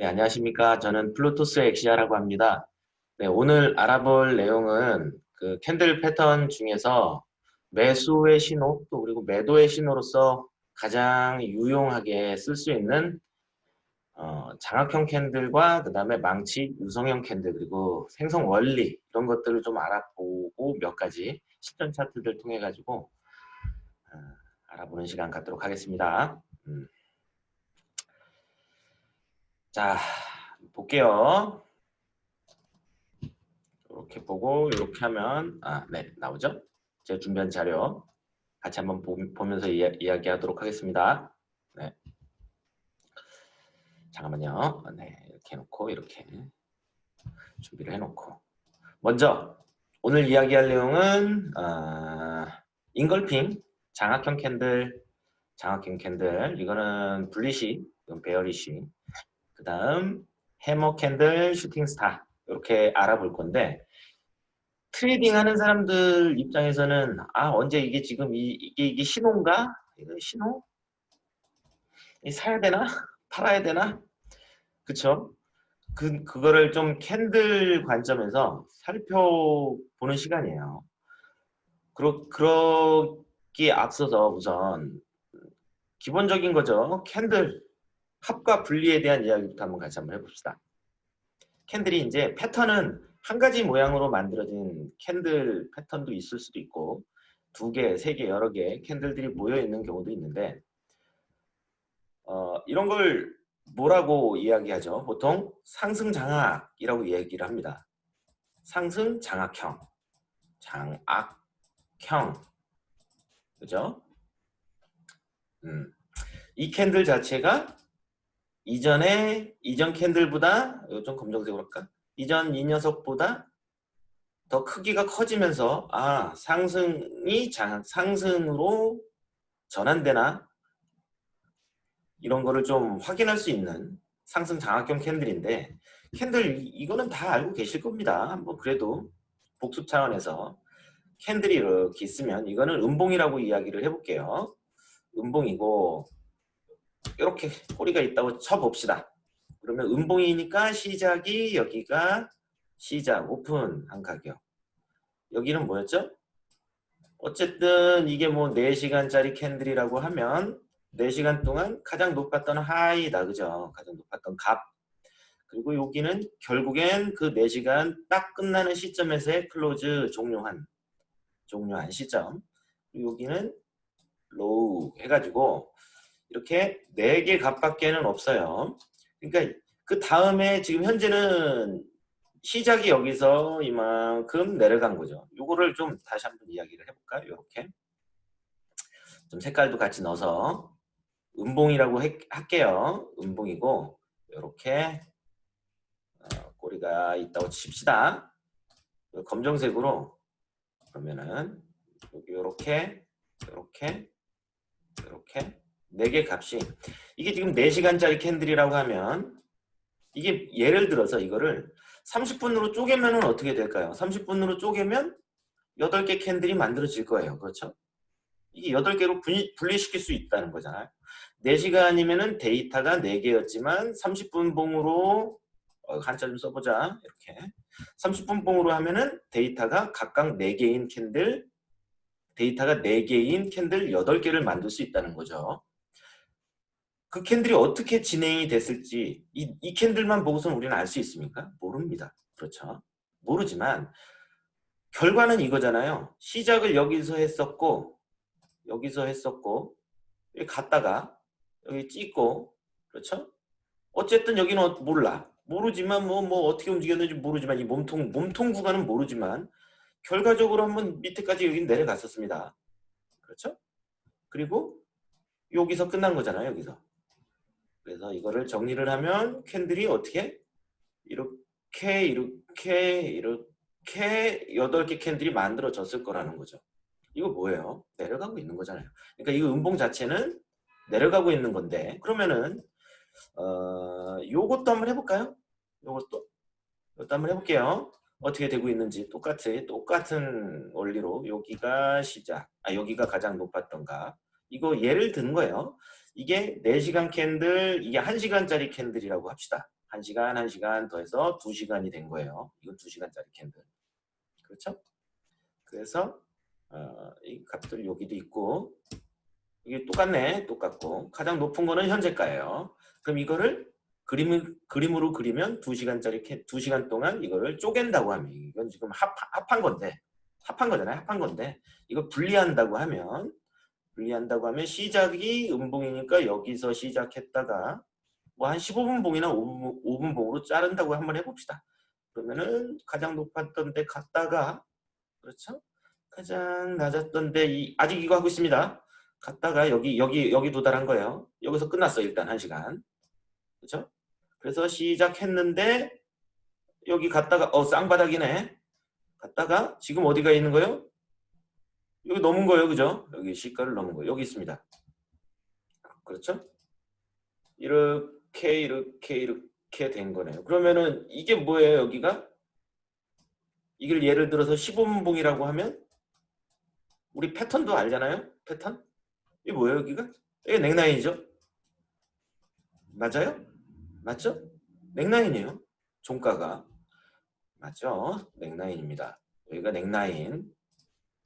네, 안녕하십니까. 저는 플루토스 엑시아라고 합니다. 네, 오늘 알아볼 내용은 그 candle 패턴 중에서 매수의 신호 또 그리고 매도의 신호로서 가장 유용하게 쓸 수 있는 어, 장악형 candle과 그 다음에 망치, 유성형 candle 그리고 생성 원리 이런 것들을 좀 알아보고 몇 가지 실전 차트들 통해 가지고 어, 알아보는 시간 갖도록 하겠습니다. 음. 자, 볼게요. 이렇게 보고 이렇게 하면 아, 네, 나오죠? 제가 준비한 자료 같이 한번 보, 면서 이야, 이야기하도록 하겠습니다. 네. 잠깐만요. 네, 이렇게 해놓고 이렇게 준비를 해놓고 먼저 오늘 이야기할 내용은 어, engulfing 장악형 candle 장악형 candle 이거는 bullish 이건 bearish 그 다음 hammer candle shooting star 이렇게 알아볼 건데 trading 하는 사람들 입장에서는 아 언제 이게 지금 이, 이게, 이게 신호인가? 이거 신호? 사야 되나? 팔아야 되나? 그쵸? 그, 그거를 좀 candle 관점에서 살펴보는 시간이에요. 그러, 그러기에 앞서서 우선 기본적인 거죠. candle 합과 분리에 대한 이야기부터 한번 같이 한번 해봅시다. candle이 이제 패턴은 한 가지 모양으로 만들어진 candle 패턴도 있을 수도 있고 두 개, 세 개, 여러 개 candle들이 모여 있는 경우도 있는데 어, 이런 걸 뭐라고 이야기하죠? 보통 상승 장악이라고 얘기를 합니다. 상승 장악형, 장악형, 그죠? 음. 이 캔들 자체가 이전에 이전 캔들보다 좀 검정색으로 할까? 이전 이 녀석보다 더 크기가 커지면서 아 상승이 장, 상승으로 전환되나 이런 거를 좀 확인할 수 있는 상승 장악형 candle인데 candle 이거는 다 알고 계실 겁니다. 뭐 그래도 복습 차원에서 candle이 이렇게 있으면 이거는 음봉이라고 이야기를 해볼게요. 음봉이고 이렇게 꼬리가 있다고 쳐봅시다. 그러면 음봉이니까 시작이 여기가 시작 오픈한 가격. 여기는 뭐였죠? 어쨌든 이게 뭐 4시간짜리 candle이라고 하면 4시간 동안 가장 높았던 high다. 그죠? 가장 높았던 값. 그리고 여기는 결국엔 그 4시간 딱 끝나는 시점에서의 close 종료한 종료한 시점. 여기는 low 해가지고 이렇게 4개 값밖에는 없어요. 그러니까 그 다음에 지금 현재는 시작이 여기서 이만큼 내려간 거죠. 요거를 좀 다시 한번 이야기를 해볼까요? 이렇게 좀 색깔도 같이 넣어서 음봉이라고 해, 할게요. 음봉이고 이렇게 어, 꼬리가 있다고 칩시다. 검정색으로 그러면은 이렇게 이렇게 이렇게 4개 값이 이게 지금 4시간짜리 candle이라고 하면 이게 예를 들어서 이거를 30분으로 쪼개면 어떻게 될까요? 30분으로 쪼개면 8개 candle이 만들어질 거예요. 그렇죠? 이게 8개로 분리시킬 수 있다는 거잖아요. 4시간이면 데이터가 4개였지만 30분 봉으로 어, 한자 좀 써보자. 이렇게 30분 봉으로 하면은 데이터가 각각 4개인 candle 데이터가 4개인 candle 8개를 만들 수 있다는 거죠. 그 candle이 어떻게 진행이 됐을지 이, 이 candle만 보고서는 우리는 알 수 있습니까? 모릅니다. 그렇죠? 모르지만 결과는 이거잖아요. 시작을 여기서 했었고 여기서 했었고 여기 갔다가 여기 찍고 그렇죠? 어쨌든 여기는 어, 몰라. 모르지만 뭐, 뭐 어떻게 움직였는지 모르지만 이 몸통, 몸통 구간은 모르지만 결과적으로 한번 밑에까지 여기 내려갔었습니다. 그렇죠? 그리고 여기서 끝난 거잖아요. 여기서. 그래서 이거를 정리를 하면 캔들이 어떻게 이렇게 이렇게 이렇게 8개 캔들이 만들어졌을 거라는 거죠. 이거 뭐예요? 내려가고 있는 거잖아요. 그러니까 이 음봉 자체는 내려가고 있는 건데 그러면은 어, 요것도 한번 해볼까요? 요것도 요것도 한번 해볼게요. 어떻게 되고 있는지 똑같이 똑같은 원리로 여기가 시작 아 여기가 가장 높았던가 이거 예를 드는 거예요. 이게 4시간 candle, 이게 1시간짜리 candle이라고 합시다. 1시간, 1시간 더해서 2시간이 된 거예요. 이건 2시간짜리 candle. 그렇죠? 그래서 어, 이 값들 여기도 있고 이게 똑같네. 똑같고 가장 높은 거는 현재가예요. 그럼 이거를 그림을, 그림으로 그리면 2시간짜리 캐, 2시간 동안 이거를 쪼갠다고 하면 이건 지금 합, 합한 건데 합한 거잖아요. 합한 건데 이거 분리한다고 하면 분리한다고 하면 시작이 음봉이니까 여기서 시작했다가 뭐 한 15분 봉이나 5분, 5분 봉으로 자른다고 한번 해봅시다. 그러면은 가장 높았던 데 갔다가 그렇죠? 가장 낮았던 데 이, 아직 이거 하고 있습니다. 갔다가 여기 여기 여기 도달한 거예요. 여기서 끝났어 일단 한 시간. 그렇죠? 그래서 시작했는데 여기 갔다가 어 쌍바닥이네. 갔다가 지금 어디가 있는 거예요? 여기 넘은 거예요. 그죠? 여기 시가를 넘은 거예요. 여기 있습니다. 그렇죠? 이렇게 이렇게 이렇게 된 거네요. 그러면은 이게 뭐예요? 여기가? 이걸 예를 들어서 15분봉이라고 하면 우리 패턴도 알잖아요? 패턴? 이게 뭐예요? 여기가? 이게 넥라인이죠? 맞아요? 맞죠? neckline이에요. 종가가. 맞죠? neckline입니다. 여기가 neckline.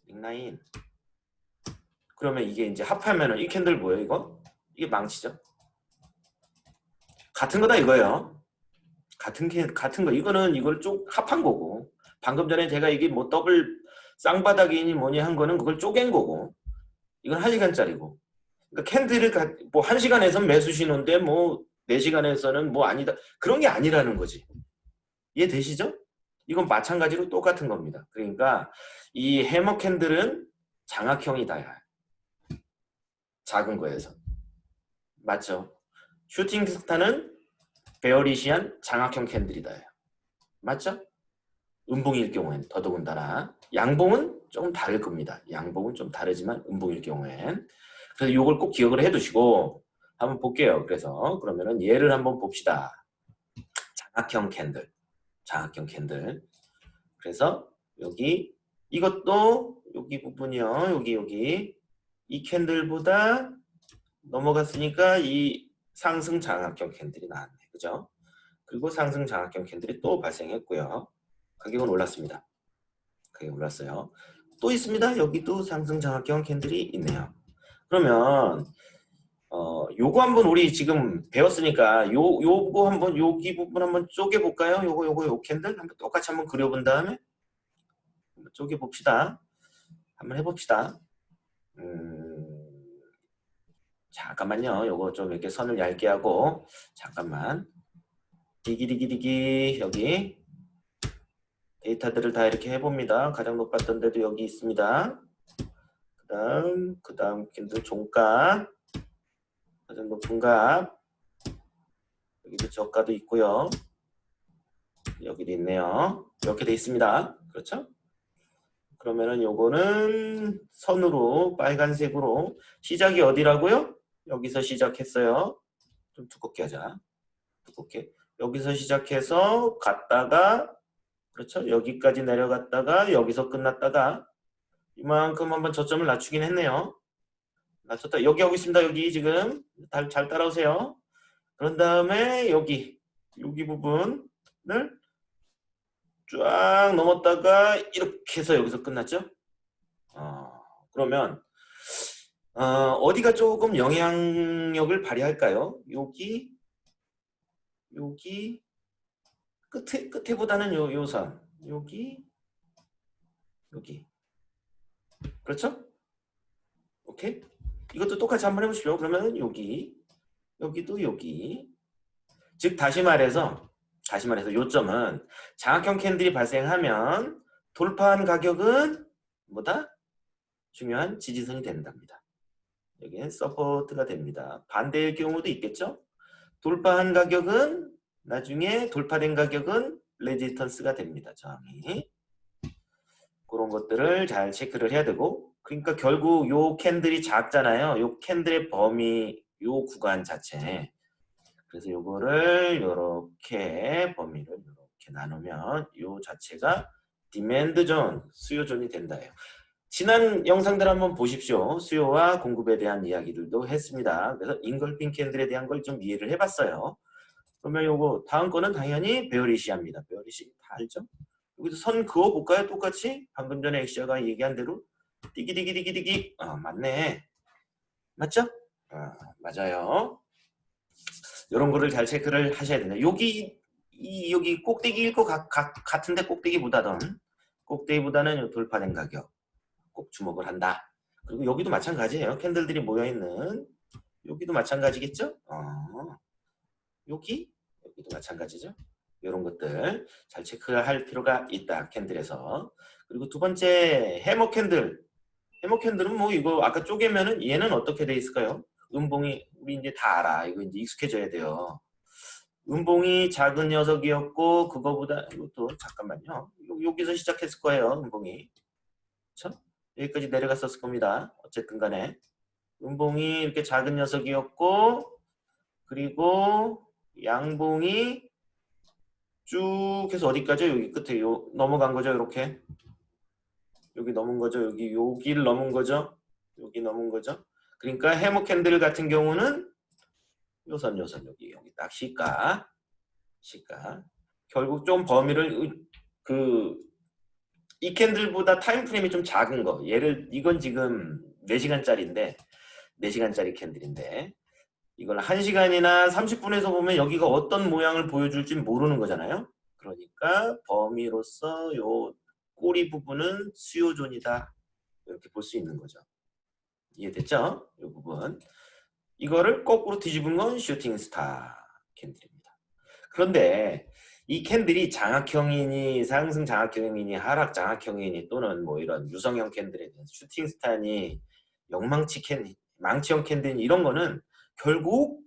neckline. 그러면 이게 이제 합하면은 이 candle 뭐예요? 이거? 이게 망치죠? 같은 거다 이거예요. 같은 캔 같은 거. 이거는 이걸 쭉 합한 거고. 방금 전에 제가 이게 뭐 더블 쌍바닥이니 뭐니 한 거는 그걸 쪼갠 거고. 이건 1시간짜리고. 그러니까 candle을 뭐 1시간에서 매수 신호인데 뭐 4시간에서는 뭐 아니다. 그런 게 아니라는 거지. 이해 되시죠? 이건 마찬가지로 똑같은 겁니다. 그러니까 이 hammer candle은 장악형이다. 작은 거에서. 맞죠? shooting star는 bearish한 장악형 candle이다. 맞죠? 음봉일 경우엔 더더군다나 양봉은 조금 다를 겁니다. 양봉은 좀 다르지만 음봉일 경우엔 그래서 이걸 꼭 기억을 해두시고 한번 볼게요. 그래서 그러면은 예를 한번 봅시다. 장악형 candle, 장악형 candle. 그래서 여기 이것도 여기 부분이요. 여기 여기 이 candle보다 넘어갔으니까 이 상승 장악형 candle이 나왔네. 그죠? 그리고 상승 장악형 candle이 또 발생했고요. 가격은 올랐습니다. 가격 올랐어요. 또 있습니다. 여기도 상승 장악형 candle이 있네요. 그러면 어 요거 한번 우리 지금 배웠으니까 요 요거 한번 여기 부분 한번 쪼개 볼까요? 요거 요거 요 candle 한번 똑같이 한번 그려 본 다음에 한번 쪼개 봅시다. 한번 해 봅시다. 음, 잠깐만요. 요거 좀 이렇게 선을 얇게 하고 잠깐만. 디기디기디기 여기 데이터들을 다 이렇게 해봅니다. 가장 높았던 데도 여기 있습니다. 그 다음, 그 다음 캔들 종가, 가장 높은 값, 여기도 저가도 있고요. 여기도 있네요. 이렇게 돼 있습니다. 그렇죠? 그러면은 요거는 선으로 빨간색으로 시작이 어디라고요? 여기서 시작했어요. 좀 두껍게 하자. 두껍게. 여기서 시작해서 갔다가 그렇죠? 여기까지 내려갔다가 여기서 끝났다가 이만큼 한번 저점을 낮추긴 했네요. 낮췄다. 여기 하고 있습니다. 여기 지금 잘, 잘 따라오세요. 그런 다음에 여기 여기 부분을 쫙 넘었다가 이렇게 해서 여기서 끝났죠. 어, 그러면 어, 디가 조금 영향력을 발휘할까요? 여기 여기 끝에 끝에 보다는 요 요선 여기 여기 그렇죠? 오케이 이것도 똑같이 한번 해보시죠. 그러면 여기 여기도 여기 즉 다시 말해서 다시 말해서 요점은 장악형 candle이 발생하면 돌파한 가격은 뭐다? 중요한 지지선이 된답니다. 여기는 support가 됩니다. 반대의 경우도 있겠죠? 돌파한 가격은 나중에 돌파된 가격은 resistance가 됩니다. 저항이. 그런 것들을 잘 체크를 해야 되고 그러니까 결국 요 candle이 작잖아요. 요 candle의 범위 요 구간 자체 그래서 요거를 이렇게 범위를 이렇게 나누면 요 자체가 demand zone, 수요 존이 된다예요. 지난 영상들 한번 보십시오. 수요와 공급에 대한 이야기들도 했습니다. 그래서 engulfing candle에 대한 걸 좀 이해를 해봤어요. 그러면 요거 다음 거는 당연히 bearish입니다. bearish 다 알죠? 여기서 선 그어 볼까요? 똑같이 방금 전에 엑시아가 얘기한 대로 띠기디기디기디기 아 맞네 맞죠? 아, 맞아요. 이런 거를 잘 체크를 하셔야 된다. 여기 이 여기 꼭대기일 것 같, 같은데 꼭대기보다는 꼭대기보다는 요 돌파된 가격 꼭 주목을 한다. 그리고 여기도 마찬가지예요. candle들이 모여 있는 여기도 마찬가지겠죠? 어, 여기 여기도 마찬가지죠. 이런 것들 잘 체크할 필요가 있다. candle에서 그리고 두 번째 hammer candle hammer candle은 뭐 이거 아까 쪼개면은 얘는 어떻게 돼 있을까요? 음봉이 우리 이제 다 알아. 이거 이제 익숙해져야 돼요. 음봉이 작은 녀석이었고 그거보다 이것도 잠깐만요. 여기서 시작했을 거예요. 음봉이. 그렇죠? 여기까지 내려갔었을 겁니다. 어쨌든 간에 음봉이 이렇게 작은 녀석이었고 그리고 양봉이 쭉 해서 어디까지 여기 끝에 요 넘어간 거죠. 이렇게 여기 넘은 거죠. 여기 여기를 넘은 거죠. 여기 넘은 거죠. 그러니까 hammer candle 같은 경우는 요선 요선 여기 여기 딱 시가 시가 결국 좀 범위를 그 이 candle보다 time frame이 좀 작은 거 얘를 이건 지금 4시간짜리인데 4시간짜리 candle인데 이걸 1시간이나 30분에서 보면 여기가 어떤 모양을 보여줄지 모르는 거잖아요 그러니까 범위로서 요 꼬리 부분은 수요 zone이다 이렇게 볼 수 있는 거죠 이해됐죠? 이 부분 이거를 거꾸로 뒤집은 건 shooting star candle입니다. 그런데 이 candle이 장악형이니 상승 장악형이니 하락 장악형이니 또는 뭐 이런 유성형 candle에 대한 shooting star니 역망치 can, 망치형 candle 이런 거는 결국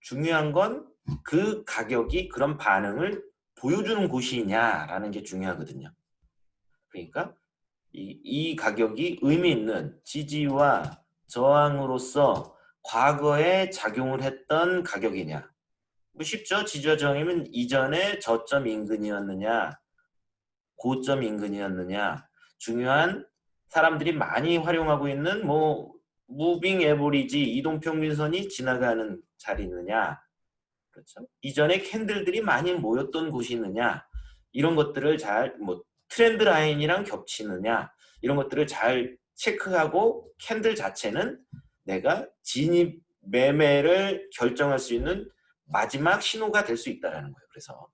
중요한 건 그 가격이 그런 반응을 보여주는 곳이냐라는 게 중요하거든요. 그러니까 이, 이 가격이 의미 있는 지지와 저항으로서 과거에 작용을 했던 가격이냐. 뭐 쉽죠. 지지와 저항이면 이전에 저점 인근이었느냐 고점 인근이었느냐. 중요한 사람들이 많이 활용하고 있는 뭐 무빙 에버리지 이동평균선이 지나가는 자리느냐. 그렇죠? 이전에 candle들이 많이 모였던 곳이 있느냐. 이런 것들을 잘 뭐 trend line이랑 겹치느냐 이런 것들을 잘 체크하고 candle 자체는 내가 진입 매매를 결정할 수 있는 마지막 신호가 될 수 있다는 거예요. 그래서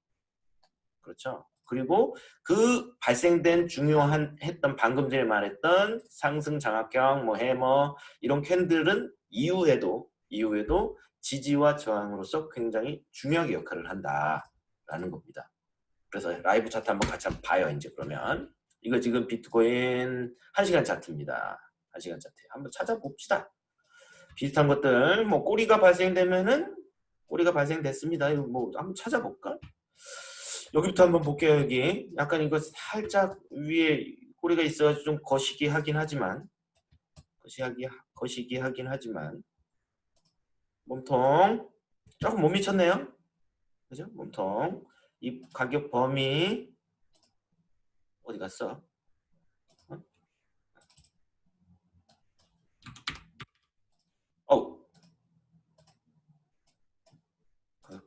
그렇죠. 그리고 그 발생된 중요한 했던 방금 전에 말했던 상승 장악형 뭐 해머 이런 candle은 이후에도 이후에도 지지와 저항으로서 굉장히 중요하게 역할을 한다라는 겁니다. 그래서 라이브 차트 한번 같이 한번 봐요. 이제 그러면 이거 지금 비트코인 1시간 차트입니다. 1시간 차트 한번 찾아봅시다. 비슷한 것들 뭐 꼬리가 발생되면은 꼬리가 발생됐습니다. 이거 뭐 한번 찾아볼까? 여기부터 한번 볼게요. 여기 약간 이거 살짝 위에 꼬리가 있어가지고 좀 거시기 하긴 하지만 거시기 거시기 하긴 하지만 몸통 조금 못 미쳤네요. 그죠? 몸통 이 가격 범위 어디 갔어?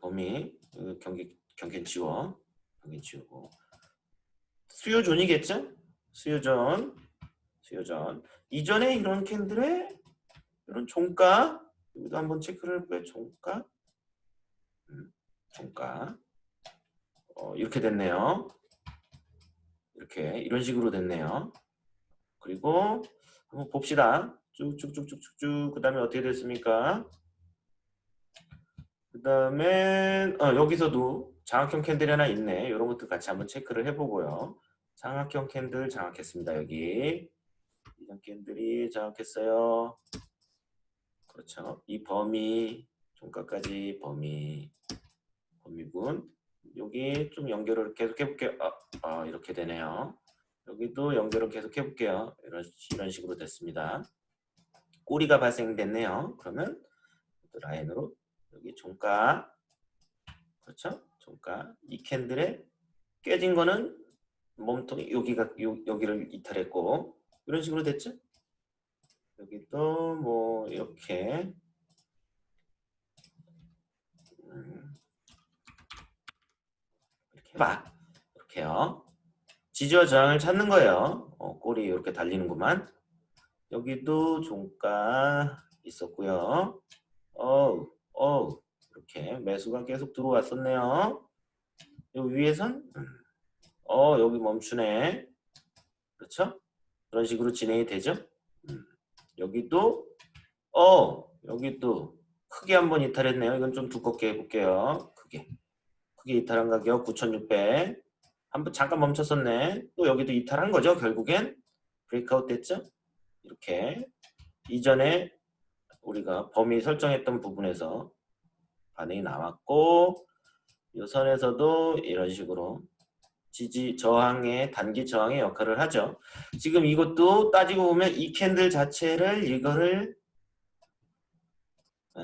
범위 경계 경계 지워. 경계 지우고. 수요 zone이겠죠? 수요 존 수요 존. 이전에 이런 candle의 이런 종가 여기도 한번 체크를 해볼까요? 종가? 음, 종가 어, 이렇게 됐네요. 이렇게 이런 식으로 됐네요. 그리고 한번 봅시다. 쭉쭉쭉쭉쭉쭉 그 다음에 어떻게 됐습니까? 그 다음에 어, 여기서도 장학형 캔들이 하나 있네. 이런 것도 같이 한번 체크를 해보고요. 장학형 캔들 장악했습니다. 여기 이런 캔들이 장악했어요. 그렇죠. 이 범위 종가까지 범위 범위군 여기 좀 연결을 계속 해볼게요. 아, 아, 이렇게 되네요. 여기도 연결을 계속 해볼게요. 이런, 이런 식으로 됐습니다. 꼬리가 발생됐네요. 그러면 라인으로 여기 종가 그렇죠? 종가 이 캔들에 깨진 거는 몸통이 여기가 요, 여기를 이탈했고 이런 식으로 됐죠? 여기도 뭐 이렇게 해봐. 이렇게요. 지지와 저항을 찾는 거예요. 어, 꼬리 이렇게 달리는구만. 여기도 종가 있었고요. 어우, 어우, 이렇게 매수가 계속 들어왔었네요. 요 위에선 음. 어 여기 멈추네. 그렇죠? 그런 식으로 진행이 되죠. 음. 여기도 어 여기 또 크게 한번 이탈했네요. 이건 좀 두껍게 해볼게요. 크게 크게 이탈한 가격 9,600. 한번 잠깐 멈췄었네. 또 여기도 이탈한 거죠. 결국엔 브레이크아웃 됐죠. 이렇게 이전에 우리가 범위 설정했던 부분에서 반응이 나왔고 이 선에서도 이런 식으로 지지 저항의 단기 저항의 역할을 하죠. 지금 이것도 따지고 보면 이 캔들 자체를 이거를 어,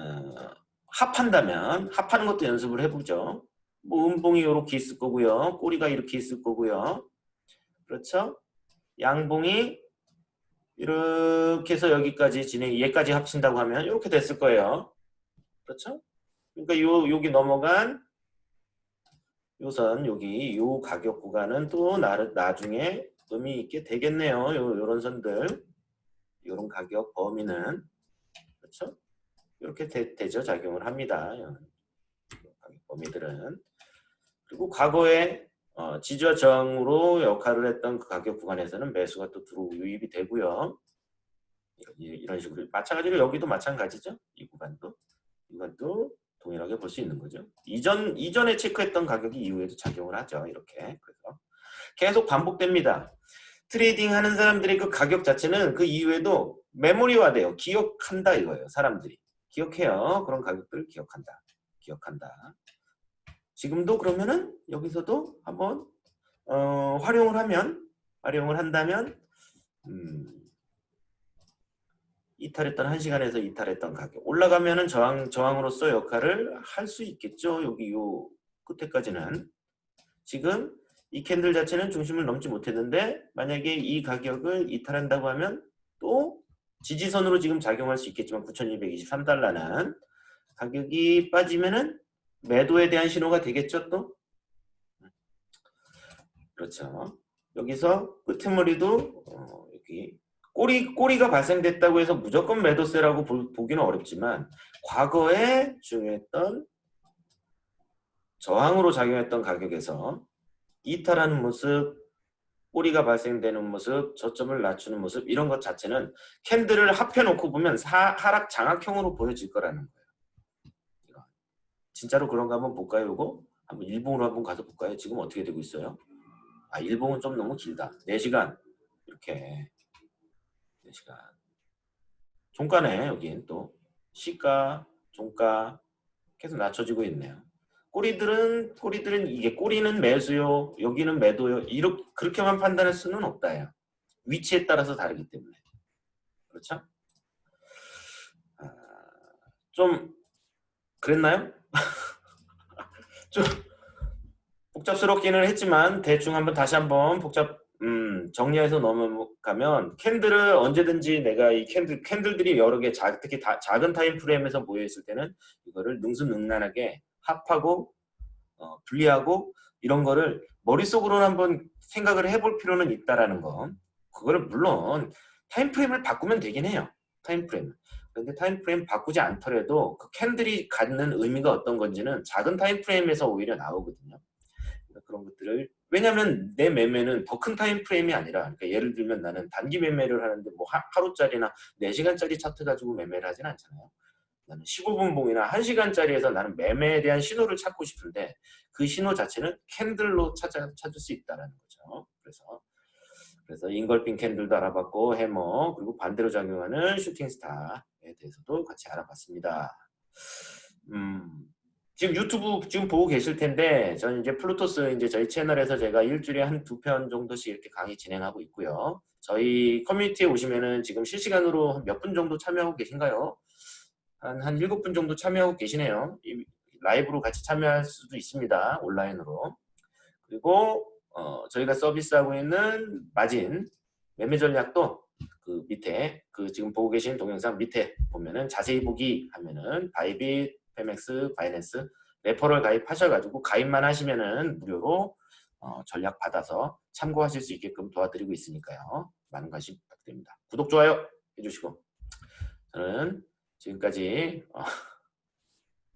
합한다면 합하는 것도 연습을 해보죠. 뭐 음봉이 이렇게 있을 거고요. 꼬리가 이렇게 있을 거고요. 그렇죠? 양봉이 이렇게 해서 여기까지 진행, 얘까지 합친다고 하면 이렇게 됐을 거예요. 그렇죠? 그러니까 요, 여기 넘어간 요선 여기 요 가격 구간은 또 나, 나중에 의미 있게 되겠네요. 요, 요런 선들 요런 가격 범위는 그렇죠? 이렇게 되, 죠 작용을 합니다. 가격 범위들은 그리고 과거에 어, 지지와 저항으로 역할을 했던 그 가격 구간에서는 매수가 또 들어오고 유입이 되고요. 이런 식으로 마찬가지로 여기도 마찬가지죠. 이 구간도 이 구간도 동일하게 볼 수 있는 거죠. 이전 이전에 체크했던 가격이 이후에도 작용을 하죠. 이렇게 그래서 계속 반복됩니다. trading 하는 사람들의 그 가격 자체는 그 이후에도 메모리화돼요. 기억한다 이거예요. 사람들이 기억해요. 그런 가격들을 기억한다. 기억한다. 지금도 그러면은 여기서도 한번 어, 활용을 하면 활용을 한다면 음, 이탈했던 1시간에서 이탈했던 가격. 올라가면은 저항, 저항으로서 역할을 할 수 있겠죠. 여기 요 끝에까지는. 지금 이 캔들 자체는 중심을 넘지 못했는데 만약에 이 가격을 이탈한다고 하면 또 지지선으로 지금 작용할 수 있겠지만 9223달러는 가격이 빠지면은 매도에 대한 신호가 되겠죠 또 그렇죠 여기서 끄트머리도 어, 여기 꼬리, 꼬리가 발생됐다고 해서 무조건 매도세라고 보, 기는 어렵지만 과거에 중요했던 저항으로 작용했던 가격에서 이탈하는 모습, 꼬리가 발생되는 모습, 저점을 낮추는 모습 이런 것 자체는 캔들을 합해놓고 보면 사, 하락 장악형으로 보여질 거라는 거예요. 진짜로 그런가 한번 볼까요? 이거 한번 일봉으로 한번 가서 볼까요? 지금 어떻게 되고 있어요? 아 일봉은 좀 너무 길다. 4시간 이렇게 4시간. 종가네 여긴 또 시가, 종가 계속 낮춰지고 있네요. 꼬리들은 꼬리들은 이게 꼬리는 매수요, 여기는 매도요. 이렇게 그렇게만 판단할 수는 없다요. 위치에 따라서 다르기 때문에 그렇죠? 아, 좀 그랬나요? 좀 복잡스럽기는 했지만 대충 한번 다시 한번 복잡 음, 정리해서 넘어가면 candle을 언제든지 내가 이 candle candle들이 여러 개 자, 특히 다, 작은 time frame에서 모여 있을 때는 이거를 능수능란하게 합하고 어, 분리하고 이런 거를 머릿속으로 한번 생각을 해볼 필요는 있다라는 거. 그거를 물론 time frame을 바꾸면 되긴 해요. time frame. 그런데 time frame 바꾸지 않더라도 그 candle이 갖는 의미가 어떤 건지는 작은 time frame에서 오히려 나오거든요. 그러니까 그런 것들을 왜냐하면 내 매매는 더 큰 time frame이 아니라 그러니까 예를 들면 나는 단기 매매를 하는데 뭐 하루짜리나 4시간짜리 차트 가지고 매매를 하진 않잖아요. 나는 15분 봉이나 1시간짜리에서 나는 매매에 대한 신호를 찾고 싶은데 그 신호 자체는 candle로 찾아, 찾을 수 있다는 거죠. 그래서 그래서 engulfing candle도 알아봤고 해머 그리고 반대로 작용하는 shooting star에 대해서도 같이 알아봤습니다. 음, 지금 유튜브 지금 보고 계실 텐데 저는 이제 플루토스 이제 저희 채널에서 제가 일주일에 한 두 편 정도씩 이렇게 강의 진행하고 있고요. 저희 커뮤니티에 오시면은 지금 실시간으로 몇 분 정도 참여하고 계신가요? 한, 한 7분 정도 참여하고 계시네요. 라이브로 같이 참여할 수도 있습니다. 온라인으로. 그리고 어, 저희가 서비스하고 있는 마진 매매 전략도 그 밑에 그 지금 보고 계신 동영상 밑에 보면은 자세히 보기 하면은 바이빗 페맥스, 바이낸스 referral 가입하셔가지고 가입만 하시면은 무료로 어, 전략 받아서 참고하실 수 있게끔 도와드리고 있으니까요. 많은 관심 부탁드립니다. 구독, 좋아요 해주시고 저는 지금까지 어,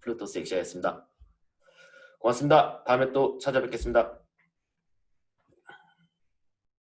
플루토스 엑시아였습니다. 고맙습니다. 다음에 또 찾아뵙겠습니다.